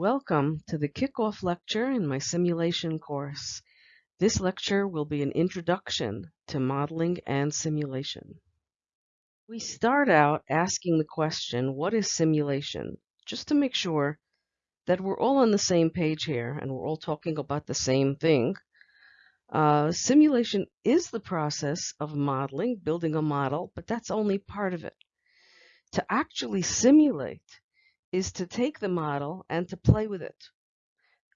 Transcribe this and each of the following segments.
Welcome to the kickoff lecture in my simulation course. This lecture will be an introduction to modeling and simulation. We start out asking the question, what is simulation? Just to make sure that we're all on the same page here and we're all talking about the same thing. Uh, simulation is the process of modeling, building a model, but that's only part of it. To actually simulate is to take the model and to play with it.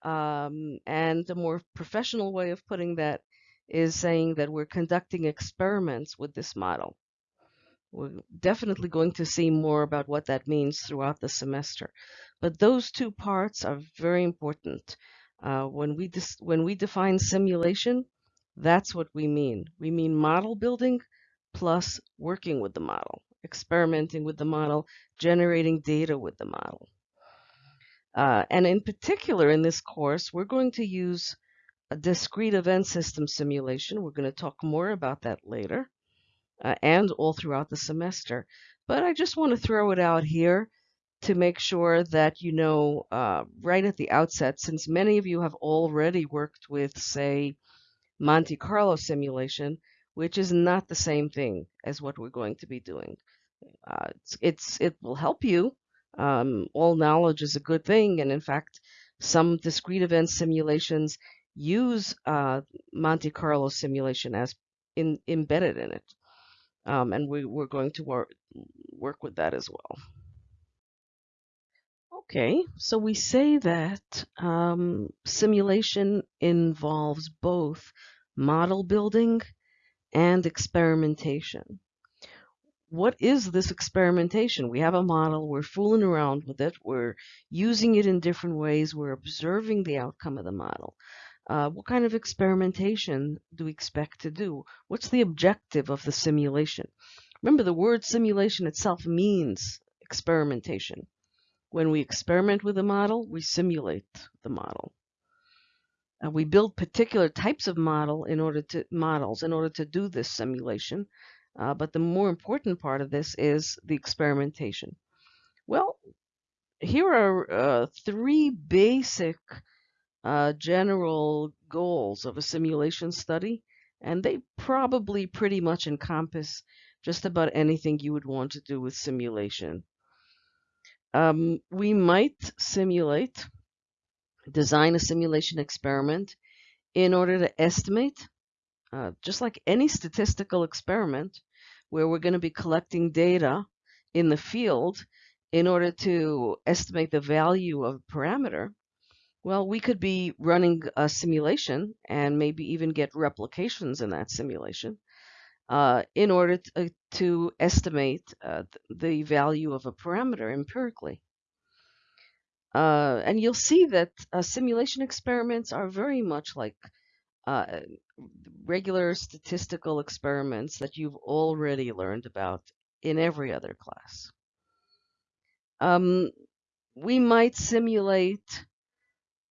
Um, and a more professional way of putting that is saying that we're conducting experiments with this model. We're definitely going to see more about what that means throughout the semester. But those two parts are very important. Uh, when we when we define simulation, that's what we mean. We mean model building plus working with the model experimenting with the model, generating data with the model. Uh, and in particular, in this course, we're going to use a discrete event system simulation. We're going to talk more about that later uh, and all throughout the semester. But I just want to throw it out here to make sure that you know uh, right at the outset, since many of you have already worked with, say, Monte Carlo simulation, which is not the same thing as what we're going to be doing. Uh, it's, it's, it will help you. Um, all knowledge is a good thing, and in fact, some discrete event simulations use uh, Monte Carlo simulation as in, embedded in it, um, and we, we're going to work work with that as well. Okay, so we say that um, simulation involves both model building and experimentation what is this experimentation? We have a model, we're fooling around with it, we're using it in different ways, we're observing the outcome of the model. Uh, what kind of experimentation do we expect to do? What's the objective of the simulation? Remember, the word simulation itself means experimentation. When we experiment with a model, we simulate the model. Uh, we build particular types of model in order to models in order to do this simulation. Uh, but the more important part of this is the experimentation. Well, here are uh, three basic uh, general goals of a simulation study, and they probably pretty much encompass just about anything you would want to do with simulation. Um, we might simulate, design a simulation experiment in order to estimate uh, just like any statistical experiment where we're going to be collecting data in the field in order to estimate the value of a parameter, well, we could be running a simulation and maybe even get replications in that simulation uh, in order to, uh, to estimate uh, the value of a parameter empirically. Uh, and you'll see that simulation experiments are very much like regular statistical experiments that you've already learned about in every other class. Um, we might simulate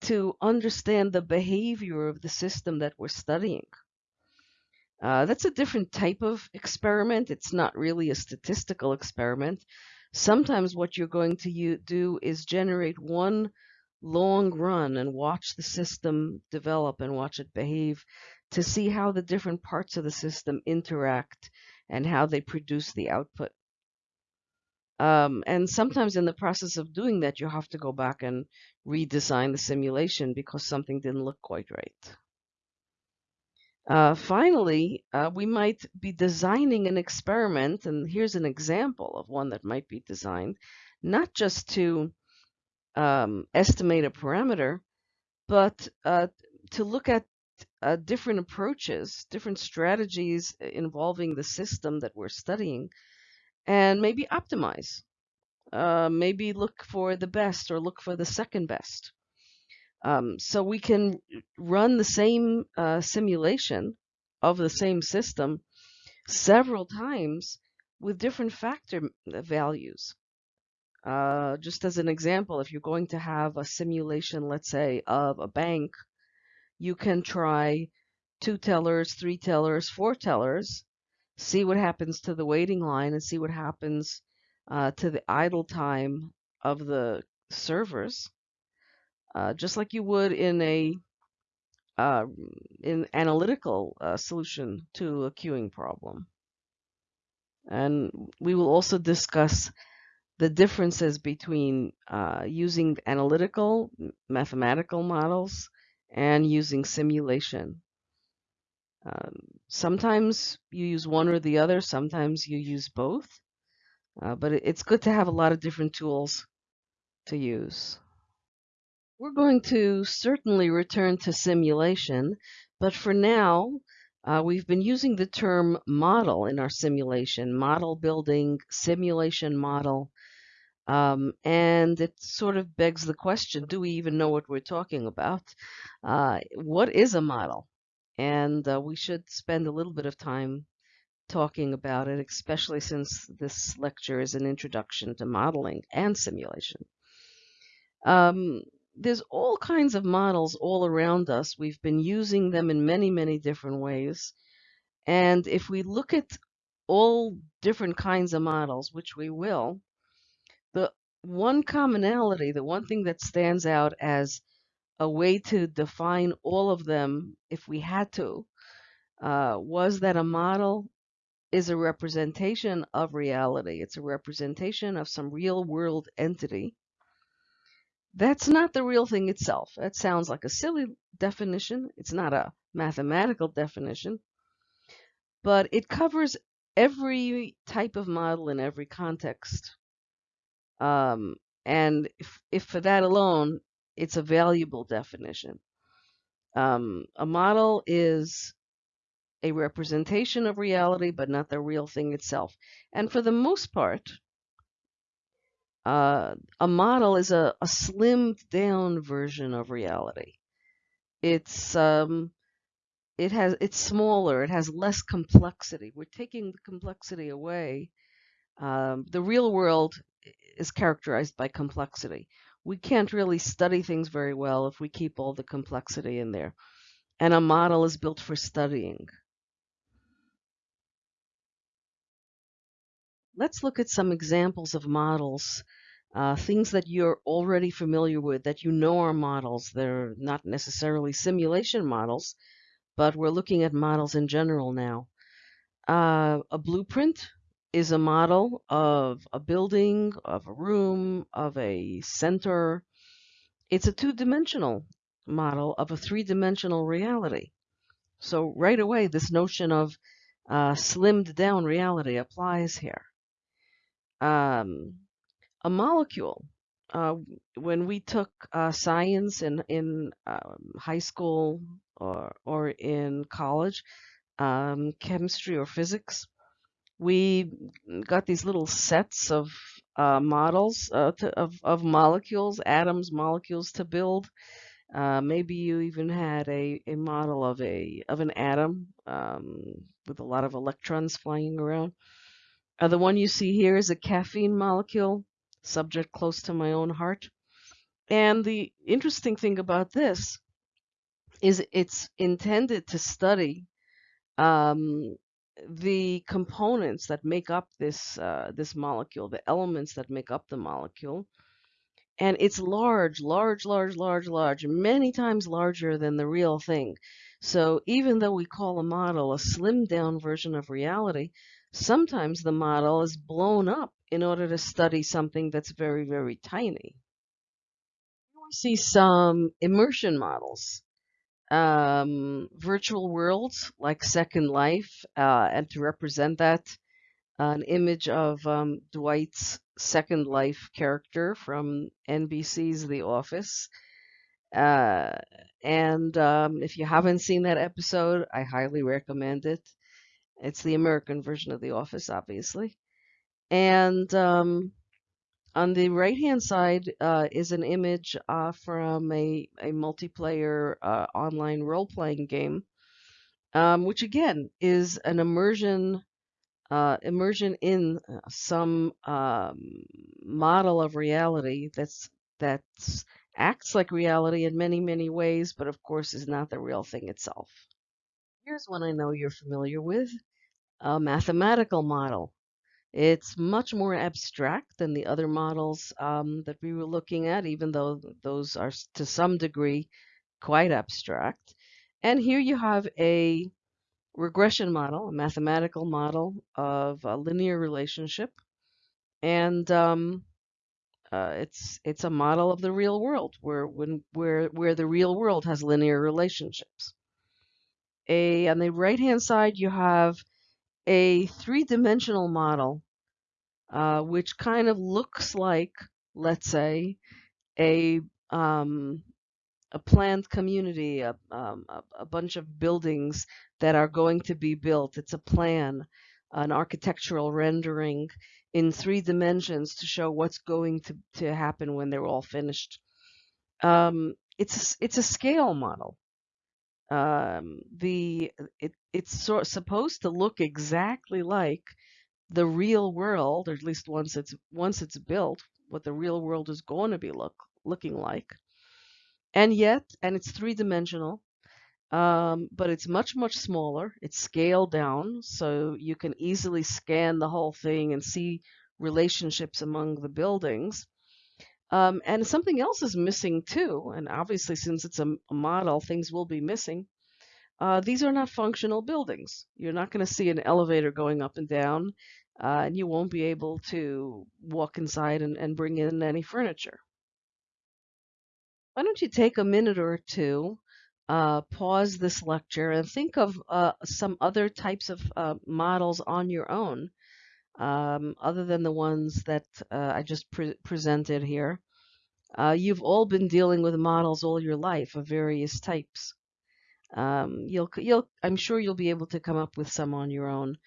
to understand the behavior of the system that we're studying. Uh, that's a different type of experiment. It's not really a statistical experiment. Sometimes what you're going to do is generate one long run and watch the system develop and watch it behave to see how the different parts of the system interact and how they produce the output. Um, and sometimes in the process of doing that, you have to go back and redesign the simulation because something didn't look quite right. Uh, finally, uh, we might be designing an experiment, and here's an example of one that might be designed, not just to um, estimate a parameter, but uh, to look at uh, different approaches, different strategies involving the system that we're studying, and maybe optimize. Uh, maybe look for the best or look for the second best. Um, so we can run the same uh, simulation of the same system several times with different factor values. Uh, just as an example, if you're going to have a simulation, let's say, of a bank, you can try two tellers, three tellers, four tellers, see what happens to the waiting line and see what happens uh, to the idle time of the servers. uh, just like you would in a uh, in analytical uh, solution to a queuing problem. And we will also discuss the differences between uh, using analytical mathematical models and using simulation. Um, sometimes you use one or the other, sometimes you use both, uh, but it's good to have a lot of different tools to use. We're going to certainly return to simulation, but for now, uh, we've been using the term model in our simulation, model building, simulation model, um, and it sort of begs the question, do we even know what we're talking about? Uh, what is a model? And uh, we should spend a little bit of time talking about it, especially since this lecture is an introduction to modeling and simulation. Um, there's all kinds of models all around us. We've been using them in many, many different ways. And if we look at all different kinds of models, which we will, one commonality, the one thing that stands out as a way to define all of them, if we had to, uh, was that a model is a representation of reality. It's a representation of some real world entity that's not the real thing itself. That sounds like a silly definition. It's not a mathematical definition, but it covers every type of model in every context. Um, and if, if for that alone, it's a valuable definition. Um, a model is a representation of reality, but not the real thing itself. And for the most part, uh, a model is a, a slimmed down version of reality. It's um, it has it's smaller. It has less complexity. We're taking the complexity away. Um, the real world is characterized by complexity. We can't really study things very well if we keep all the complexity in there. And a model is built for studying. Let's look at some examples of models, uh, things that you're already familiar with, that you know are models. They're not necessarily simulation models, but we're looking at models in general now. Uh, a blueprint is a model of a building, of a room, of a center. It's a two-dimensional model of a three-dimensional reality. So right away, this notion of uh, slimmed down reality applies here um, a molecule. Uh, when we took uh, science in in um, high school or or in college, um, chemistry or physics, we got these little sets of uh, models uh, to, of of molecules, atoms, molecules to build. Uh, maybe you even had a, a model of a of an atom um, with a lot of electrons flying around. Uh, the one you see here is a caffeine molecule, subject close to my own heart. And the interesting thing about this is it's intended to study um, the components that make up this uh, this molecule, the elements that make up the molecule. And it's large, large, large, large, large, many times larger than the real thing. So even though we call a model a slimmed down version of reality, Sometimes the model is blown up in order to study something that's very, very tiny. We see some immersion models, um, virtual worlds like Second Life, uh, and to represent that, an image of um, Dwight's Second Life character from NBC's The Office. Uh, and um, if you haven't seen that episode, I highly recommend it. It's the American version of The Office, obviously. And um, on the right hand side uh, is an image uh, from a, a multiplayer uh, online role playing game, um, which again is an immersion. Uh, immersion in some um, model of reality that's that's acts like reality in many many ways, but of course is not the real thing itself. Here's one I know you're familiar with a mathematical model. It's much more abstract than the other models um, that we were looking at, even though those are to some degree quite abstract. And here you have a regression model, a mathematical model of a linear relationship. And um, uh, it's it's a model of the real world where when where where the real world has linear relationships. A on the right hand side you have a three-dimensional model, uh, which kind of looks like, let's say, a um, a planned community, a, um, a, bunch of buildings that are going to be built. It's a plan, an architectural rendering in three dimensions to show what's going to, to happen when they're all finished. Um, it's it's a scale model. Um, the it, it's sort supposed to look exactly like the real world, or at least once it's once it's built, what the real world is going to be look looking like. And yet, and it's three dimensional, um, but it's much much smaller. It's scaled down, so you can easily scan the whole thing and see relationships among the buildings. Um, and something else is missing too, and obviously since it's a, a model, things will be missing. Uh, these are not functional buildings. You're not going to see an elevator going up and down, uh, and you won't be able to walk inside and, and bring in any furniture. Why don't you take a minute or two, uh, pause this lecture, and think of uh, some other types of uh, models on your own um, other than the ones that uh, I just pre presented here. Uh, you've all been dealing with models all your life of various types. Um, you'll, you'll, I'm sure you'll be able to come up with some on your own.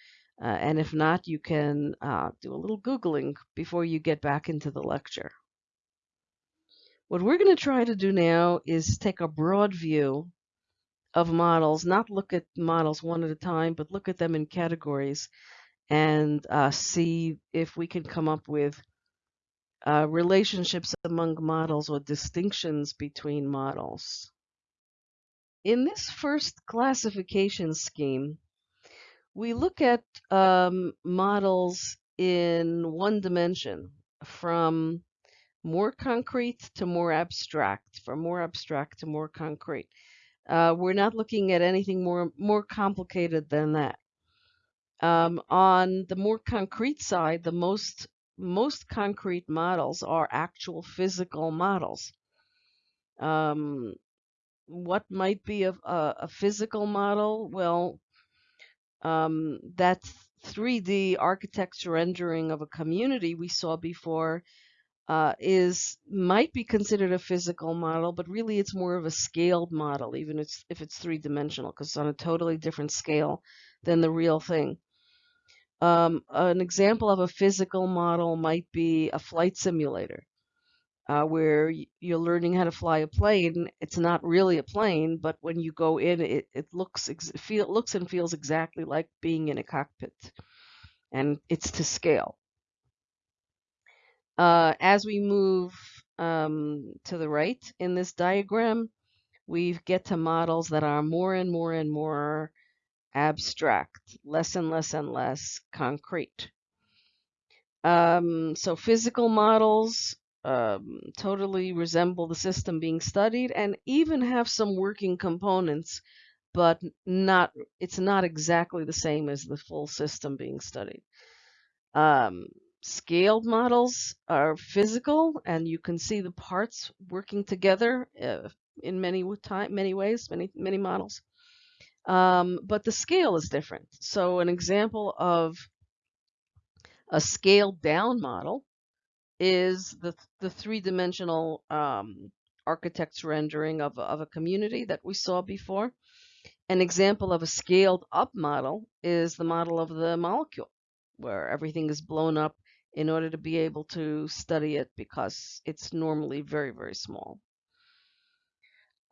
Uh, and if not, you can uh, do a little Googling before you get back into the lecture. What we're going to try to do now is take a broad view of models, not look at models one at a time, but look at them in categories and uh, see if we can come up with uh, relationships among models or distinctions between models. In this first classification scheme, we look at um, models in one dimension from more concrete to more abstract, from more abstract to more concrete. Uh, we're not looking at anything more more complicated than that. Um, on the more concrete side, the most most concrete models are actual physical models. Um, what might be a, a, a physical model? Well, um, that 3D architecture rendering of a community we saw before uh, is might be considered a physical model, but really it's more of a scaled model, even if it's, if it's three dimensional, because it's on a totally different scale than the real thing. Um, an example of a physical model might be a flight simulator, uh, where you're learning how to fly a plane. It's not really a plane, but when you go in, it, it looks feel looks and feels exactly like being in a cockpit, and it's to scale. Uh, as we move um, to the right in this diagram, we get to models that are more and more and more abstract, less and less and less concrete. Um, so physical models um, totally resemble the system being studied and even have some working components, but not it's not exactly the same as the full system being studied. Um, scaled models are physical and you can see the parts working together uh, in many time many ways many many models um, but the scale is different so an example of a scaled down model is the the three-dimensional um, architect's rendering of, of a community that we saw before an example of a scaled up model is the model of the molecule where everything is blown up in order to be able to study it because it's normally very, very small.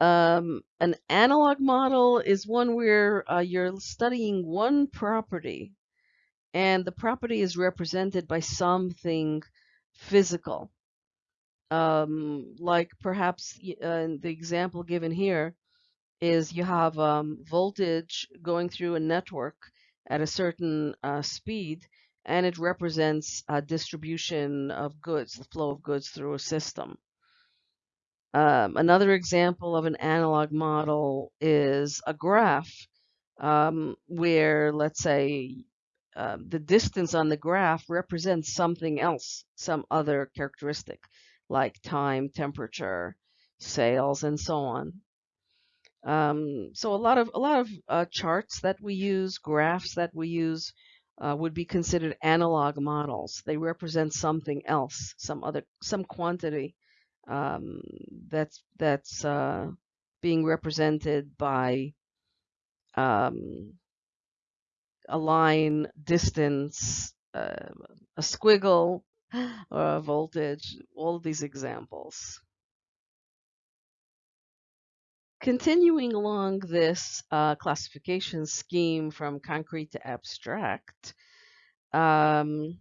Um, an analog model is one where uh, you're studying one property and the property is represented by something physical. Um, like perhaps uh, the example given here is you have um, voltage going through a network at a certain uh, speed and it represents a distribution of goods, the flow of goods through a system. Um, another example of an analog model is a graph um, where, let's say, uh, the distance on the graph represents something else, some other characteristic, like time, temperature, sales, and so on. Um, so a lot of a lot of uh, charts that we use, graphs that we use, uh, would be considered analog models. They represent something else, some other some quantity um, that's that's uh, being represented by um, a line, distance, uh, a squiggle, or a voltage, all these examples. Continuing along this uh, classification scheme from concrete to abstract, um,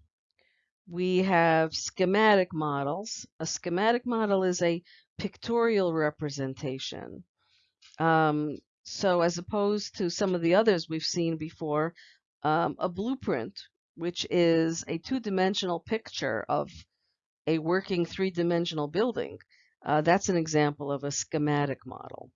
we have schematic models. A schematic model is a pictorial representation. Um, so as opposed to some of the others we've seen before, um, a blueprint, which is a two-dimensional picture of a working three-dimensional building, uh, that's an example of a schematic model.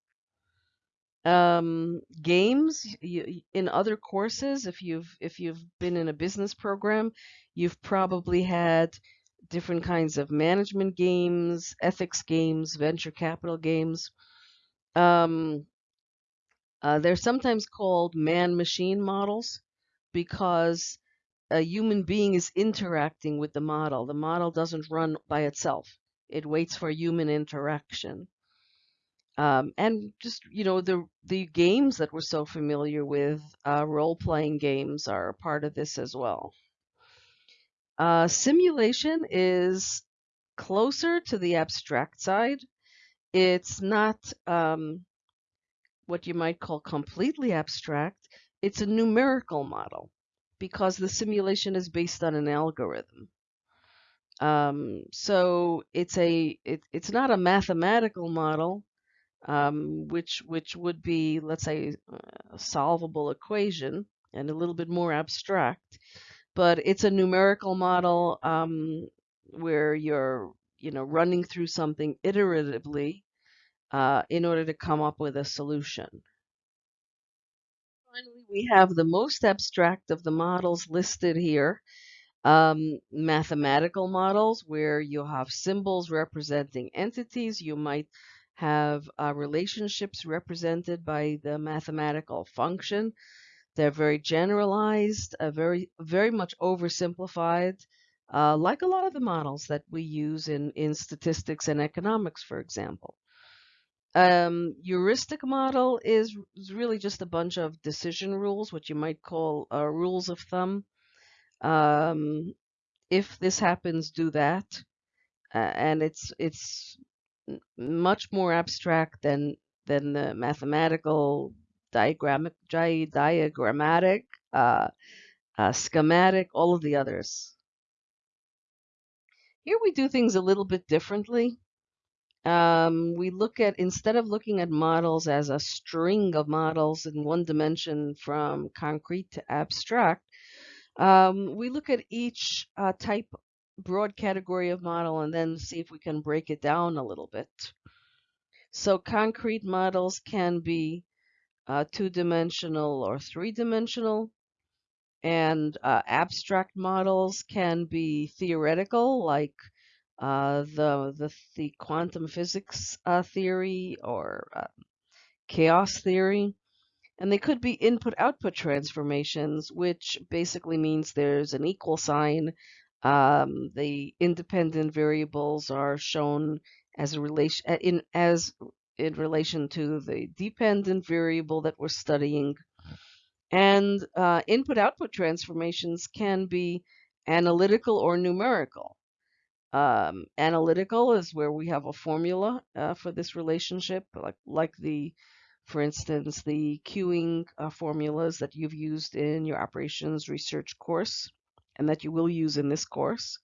Um, games you, in other courses, if you've if you've been in a business program, you've probably had different kinds of management games, ethics games, venture capital games. Um, uh, they're sometimes called man-machine models because a human being is interacting with the model. The model doesn't run by itself. It waits for human interaction. Um, and just you know the the games that we're so familiar with, uh, role-playing games are a part of this as well. Uh, simulation is closer to the abstract side. It's not um, what you might call completely abstract. It's a numerical model because the simulation is based on an algorithm. Um, so it's a it, it's not a mathematical model um, which which would be, let's say, a solvable equation and a little bit more abstract. But it's a numerical model um, where you're, you know, running through something iteratively uh, in order to come up with a solution. Finally, we have the most abstract of the models listed here. Um, mathematical models where you have symbols representing entities. You might have uh, relationships represented by the mathematical function. They're very generalized, uh, very very much oversimplified, uh, like a lot of the models that we use in, in statistics and economics, for example. Um, heuristic model is, is really just a bunch of decision rules, what you might call uh, rules of thumb. Um, if this happens, do that. Uh, and it's it's much more abstract than than the mathematical diagrammatic, diagrammatic, uh, uh, schematic, all of the others. Here we do things a little bit differently. Um, we look at, instead of looking at models as a string of models in one dimension from concrete to abstract, um, we look at each uh, type broad category of model and then see if we can break it down a little bit. So concrete models can be uh, two-dimensional or three-dimensional, and uh, abstract models can be theoretical, like uh, the, the, the quantum physics uh, theory or uh, chaos theory. And they could be input-output transformations, which basically means there's an equal sign um, the independent variables are shown as a relation in as in relation to the dependent variable that we're studying. And uh, input-output transformations can be analytical or numerical. Um, analytical is where we have a formula uh, for this relationship, like like the, for instance, the queuing uh, formulas that you've used in your operations research course and that you will use in this course.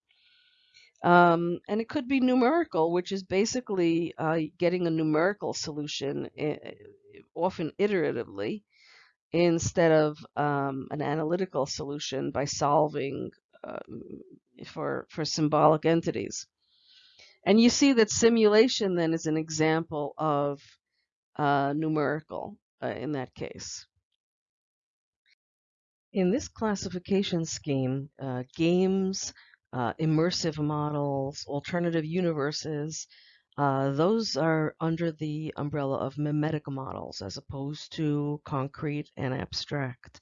Um, and it could be numerical, which is basically uh, getting a numerical solution, eh, often iteratively, instead of um, an analytical solution by solving uh, for for symbolic entities. And you see that simulation then is an example of uh, numerical uh, in that case. In this classification scheme, uh, games, uh, immersive models, alternative universes, uh, those are under the umbrella of mimetic models as opposed to concrete and abstract.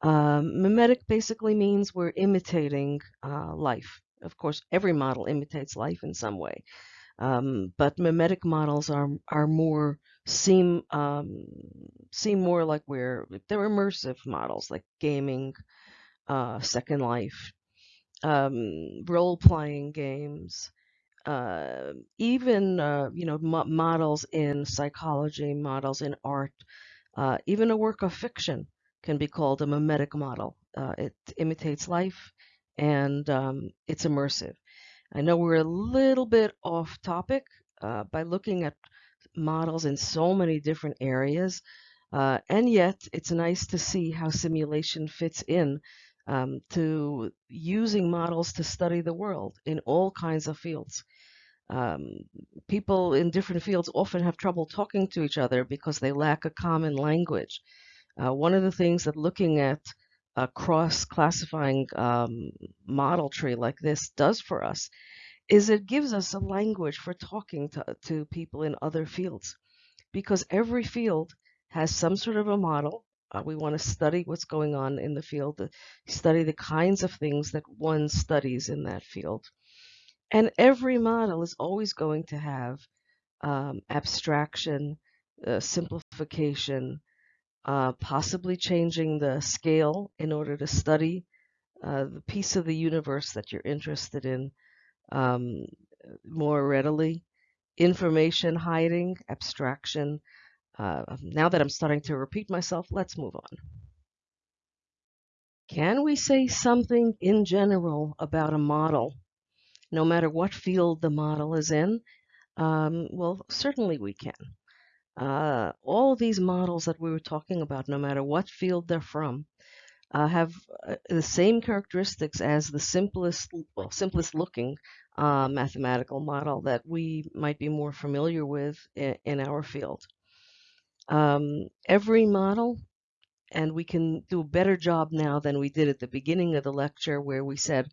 Um, mimetic basically means we're imitating uh, life. Of course, every model imitates life in some way, um, but mimetic models are are more seem um, seem more like we're they're immersive models like gaming, uh, Second Life, um, role playing games, uh, even uh, you know mo models in psychology, models in art, uh, even a work of fiction can be called a mimetic model. Uh, it imitates life and um, it's immersive. I know we're a little bit off topic uh, by looking at models in so many different areas. Uh, and yet, it's nice to see how simulation fits in um, to using models to study the world in all kinds of fields. Um, people in different fields often have trouble talking to each other because they lack a common language. Uh, one of the things that looking at a cross-classifying um, model tree like this does for us is it gives us a language for talking to, to people in other fields because every field has some sort of a model. Uh, we want to study what's going on in the field, to study the kinds of things that one studies in that field. And every model is always going to have um, abstraction, uh, simplification, uh, possibly changing the scale in order to study uh, the piece of the universe that you're interested in um, more readily. Information hiding, abstraction. Uh, now that I'm starting to repeat myself, let's move on. Can we say something in general about a model, no matter what field the model is in? Um, well, certainly we can. Uh, all these models that we were talking about, no matter what field they're from, uh, have uh, the same characteristics as the simplest, well, simplest looking uh, mathematical model that we might be more familiar with in, in our field. Um, every model, and we can do a better job now than we did at the beginning of the lecture where we said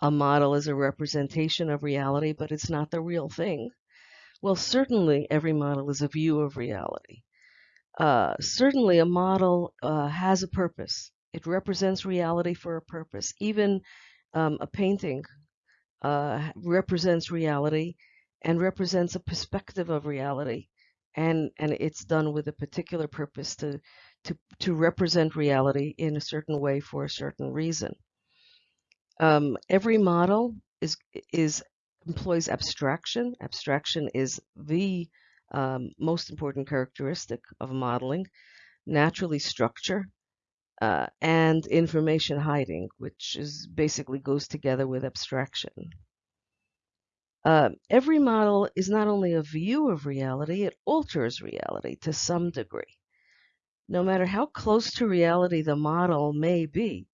a model is a representation of reality, but it's not the real thing. Well, certainly every model is a view of reality. Uh, certainly a model uh, has a purpose. It represents reality for a purpose. Even um, a painting uh, represents reality and represents a perspective of reality. And, and it's done with a particular purpose to, to, to represent reality in a certain way for a certain reason. Um, every model is, is employs abstraction. Abstraction is the um, most important characteristic of modeling. Naturally structure, uh, and information hiding, which is basically goes together with abstraction. Uh, every model is not only a view of reality, it alters reality to some degree. No matter how close to reality the model may be,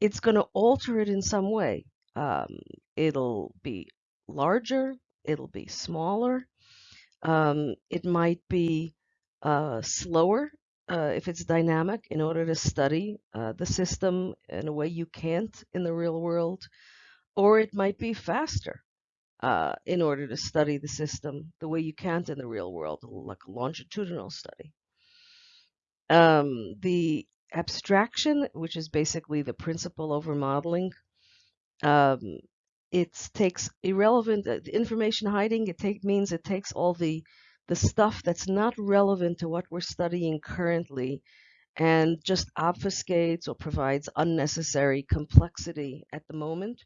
it's going to alter it in some way. Um, it'll be larger, it'll be smaller, um, it might be uh, slower uh, if it's dynamic in order to study uh, the system in a way you can't in the real world, or it might be faster uh, in order to study the system the way you can't in the real world, like a longitudinal study. Um, the abstraction, which is basically the principle over modeling, um, it takes irrelevant uh, information hiding. It take, means it takes all the the stuff that's not relevant to what we're studying currently and just obfuscates or provides unnecessary complexity at the moment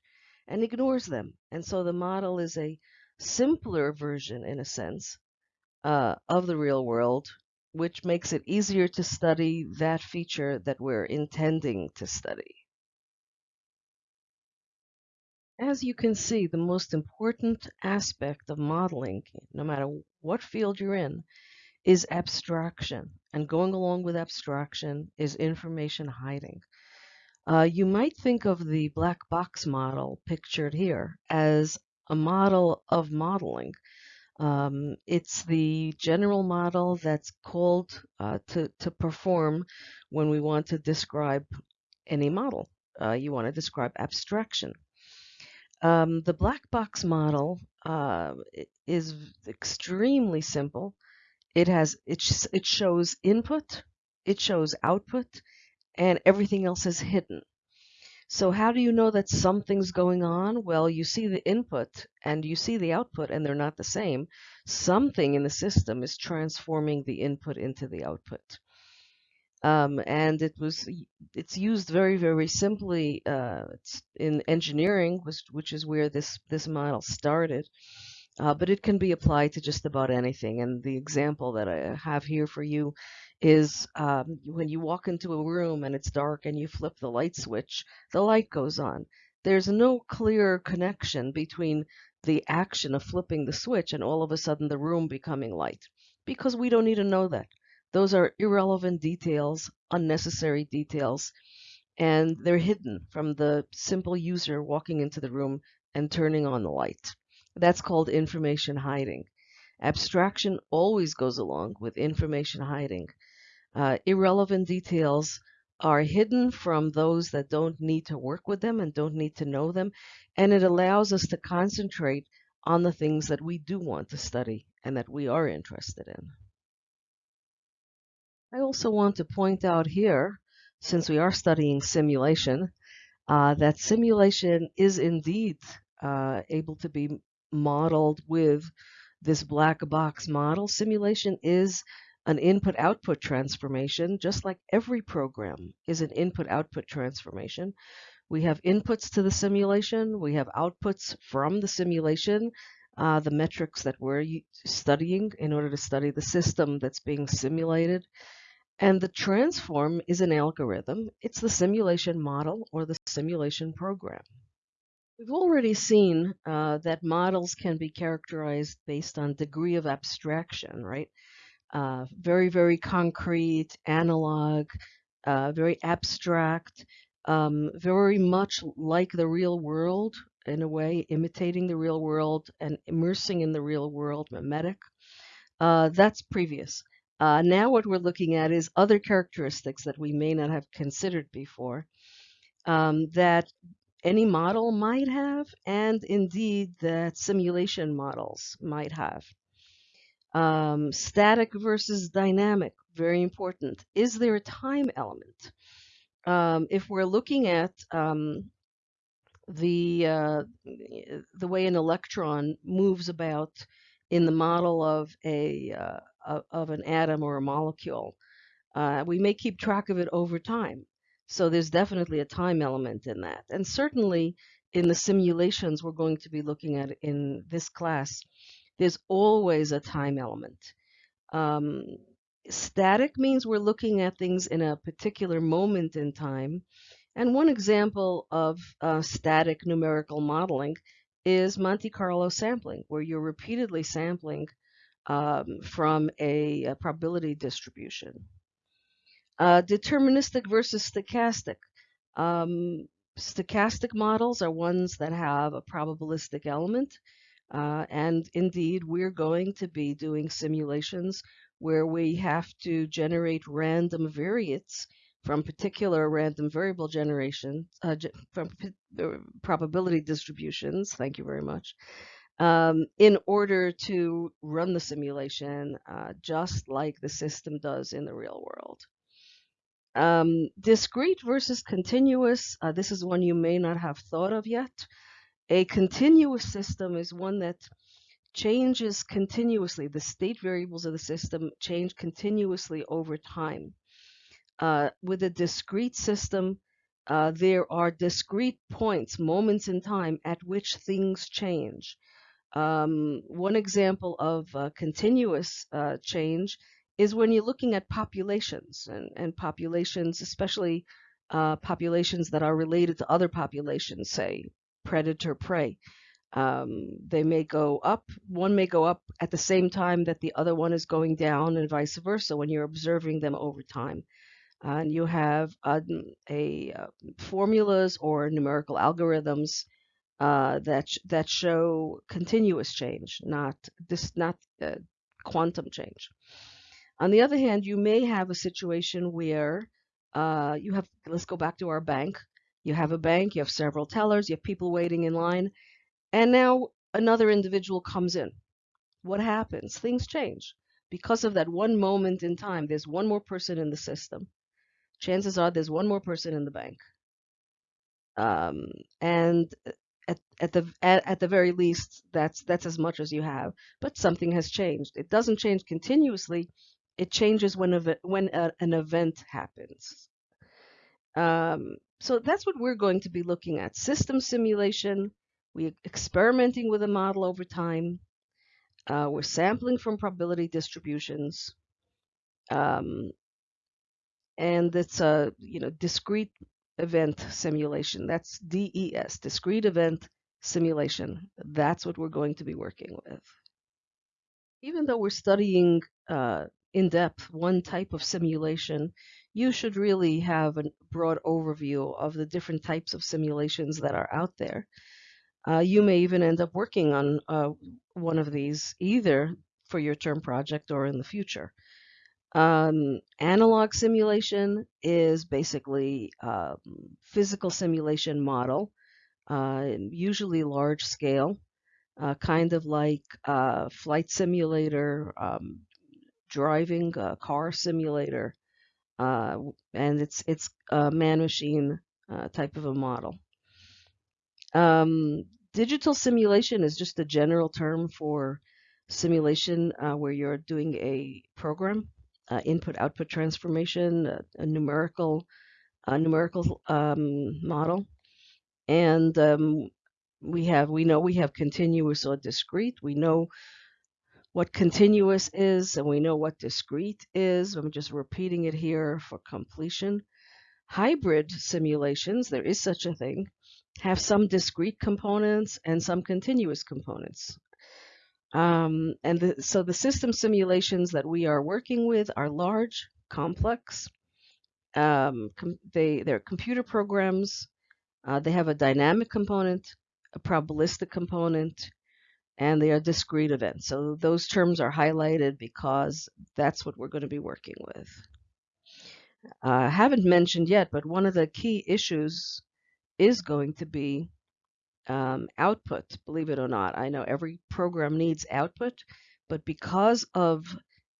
and ignores them. And so the model is a simpler version, in a sense, uh, of the real world, which makes it easier to study that feature that we're intending to study. As you can see, the most important aspect of modeling, no matter what field you're in, is abstraction. And going along with abstraction is information hiding. Uh, you might think of the black box model pictured here as a model of modeling. Um, it's the general model that's called uh, to, to perform when we want to describe any model. Uh, you want to describe abstraction. Um, the black box model uh, is extremely simple. It has it, it shows input, it shows output, and everything else is hidden. So how do you know that something's going on? Well, you see the input and you see the output and they're not the same. Something in the system is transforming the input into the output. Um, and it was it's used very very simply uh, in engineering, which, which is where this this model started. Uh, but it can be applied to just about anything. And the example that I have here for you is um, when you walk into a room and it's dark and you flip the light switch, the light goes on. There's no clear connection between the action of flipping the switch and all of a sudden the room becoming light because we don't need to know that. Those are irrelevant details, unnecessary details, and they're hidden from the simple user walking into the room and turning on the light. That's called information hiding. Abstraction always goes along with information hiding. Uh, irrelevant details are hidden from those that don't need to work with them and don't need to know them, and it allows us to concentrate on the things that we do want to study and that we are interested in. I also want to point out here, since we are studying simulation, uh, that simulation is indeed uh, able to be modeled with this black box model. Simulation is an input output transformation, just like every program is an input output transformation. We have inputs to the simulation, we have outputs from the simulation, uh, the metrics that we're studying in order to study the system that's being simulated. And the transform is an algorithm. It's the simulation model or the simulation program. We've already seen uh, that models can be characterized based on degree of abstraction, right? uh, very, very concrete, analog, uh, very abstract, um, very much like the real world in a way, imitating the real world and immersing in the real world, mimetic. Uh, that's previous. Uh, now what we're looking at is other characteristics that we may not have considered before um, that any model might have, and indeed that simulation models might have. Um, static versus dynamic, very important. Is there a time element? Um, if we're looking at um, the uh, the way an electron moves about in the model of a uh, of an atom or a molecule, uh, we may keep track of it over time. So there's definitely a time element in that, and certainly in the simulations we're going to be looking at in this class, there's always a time element. Um, static means we're looking at things in a particular moment in time. And one example of uh, static numerical modeling is Monte Carlo sampling, where you're repeatedly sampling um, from a, a, probability distribution. Uh, deterministic versus stochastic. Um, stochastic models are ones that have a probabilistic element. Uh, and indeed, we're going to be doing simulations where we have to generate random variates from particular random variable generation, uh, from uh, probability distributions, thank you very much, um, in order to run the simulation uh, just like the system does in the real world. Um, discrete versus continuous, uh, this is one you may not have thought of yet. A continuous system is one that changes continuously. The state variables of the system change continuously over time. Uh, with a discrete system, uh, there are discrete points, moments in time at which things change. Um, one example of continuous uh, change is when you're looking at populations and, and populations, especially uh, populations that are related to other populations, say predator prey. Um, they may go up, one may go up at the same time that the other one is going down, and vice versa when you're observing them over time. and you have uh, a uh, formulas or numerical algorithms uh, that sh that show continuous change, not this not uh, quantum change. On the other hand, you may have a situation where uh, you have. Let's go back to our bank. You have a bank. You have several tellers. You have people waiting in line, and now another individual comes in. What happens? Things change because of that one moment in time. There's one more person in the system chances are there's one more person in the bank. Um, and at, at the at, at the very least, that's that's as much as you have. But something has changed. It doesn't change continuously. It changes when when a, an event happens. Um, so that's what we're going to be looking at: system simulation. We're experimenting with a model over time. Uh, we're sampling from probability distributions. Um, and it's a you know discrete event simulation. That's DES, discrete event simulation. That's what we're going to be working with. Even though we're studying uh, in depth one type of simulation, you should really have a broad overview of the different types of simulations that are out there. Uh, you may even end up working on uh, one of these either for your term project or in the future. Um, analog simulation is basically um, physical simulation model, uh, usually large scale, uh, kind of like uh, flight simulator, um, driving a car simulator, uh, and it's it's a man-machine uh, type of a model. Um, digital simulation is just a general term for simulation where you're doing a program input-output transformation, a, a numerical a numerical um, model, and um, we have we know we have continuous or discrete. We know what continuous is, and we know what discrete is. I'm just repeating it here for completion. Hybrid simulations, there is such a thing, have some discrete components and some continuous components. Um, and the, so the system simulations that we are working with are large, complex. Um, they, they're computer programs. Uh, they have a dynamic component, a probabilistic component, and they are discrete events. So those terms are highlighted because that's what we're going to be working with. Uh, I haven't mentioned yet, but one of the key issues is going to be um, output, believe it or not. I know every program needs output, but because of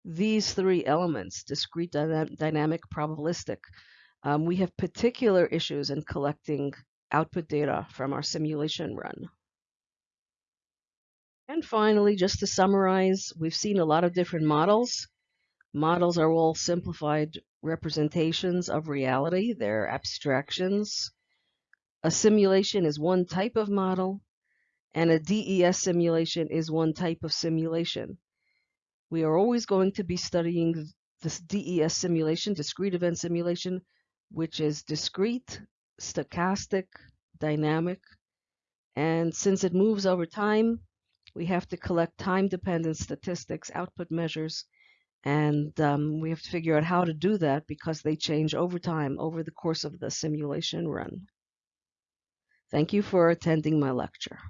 these three elements, discrete, dyna dynamic, probabilistic, um, we have particular issues in collecting output data from our simulation run. And finally, just to summarize, we've seen a lot of different models. Models are all simplified representations of reality. They're abstractions. A simulation is one type of model, and a DES simulation is one type of simulation. We are always going to be studying this DES simulation, discrete event simulation, which is discrete, stochastic, dynamic, and since it moves over time, we have to collect time-dependent statistics, output measures, and um, we have to figure out how to do that because they change over time, over the course of the simulation run. Thank you for attending my lecture.